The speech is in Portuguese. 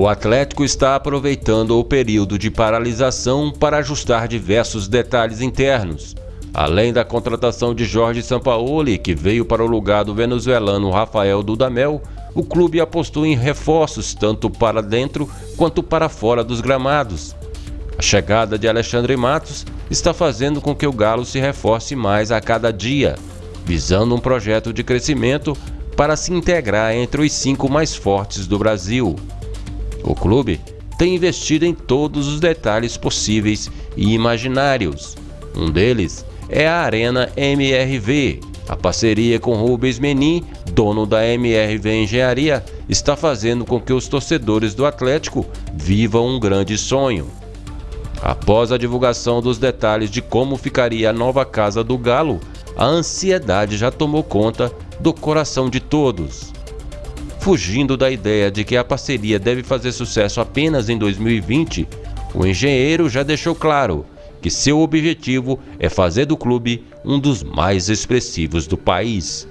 O Atlético está aproveitando o período de paralisação para ajustar diversos detalhes internos. Além da contratação de Jorge Sampaoli, que veio para o lugar do venezuelano Rafael Dudamel, o clube apostou em reforços tanto para dentro quanto para fora dos gramados. A chegada de Alexandre Matos está fazendo com que o Galo se reforce mais a cada dia, visando um projeto de crescimento para se integrar entre os cinco mais fortes do Brasil. O clube tem investido em todos os detalhes possíveis e imaginários. Um deles é a Arena MRV. A parceria com Rubens Menin, dono da MRV Engenharia, está fazendo com que os torcedores do Atlético vivam um grande sonho. Após a divulgação dos detalhes de como ficaria a nova casa do Galo, a ansiedade já tomou conta do coração de todos. Fugindo da ideia de que a parceria deve fazer sucesso apenas em 2020, o engenheiro já deixou claro que seu objetivo é fazer do clube um dos mais expressivos do país.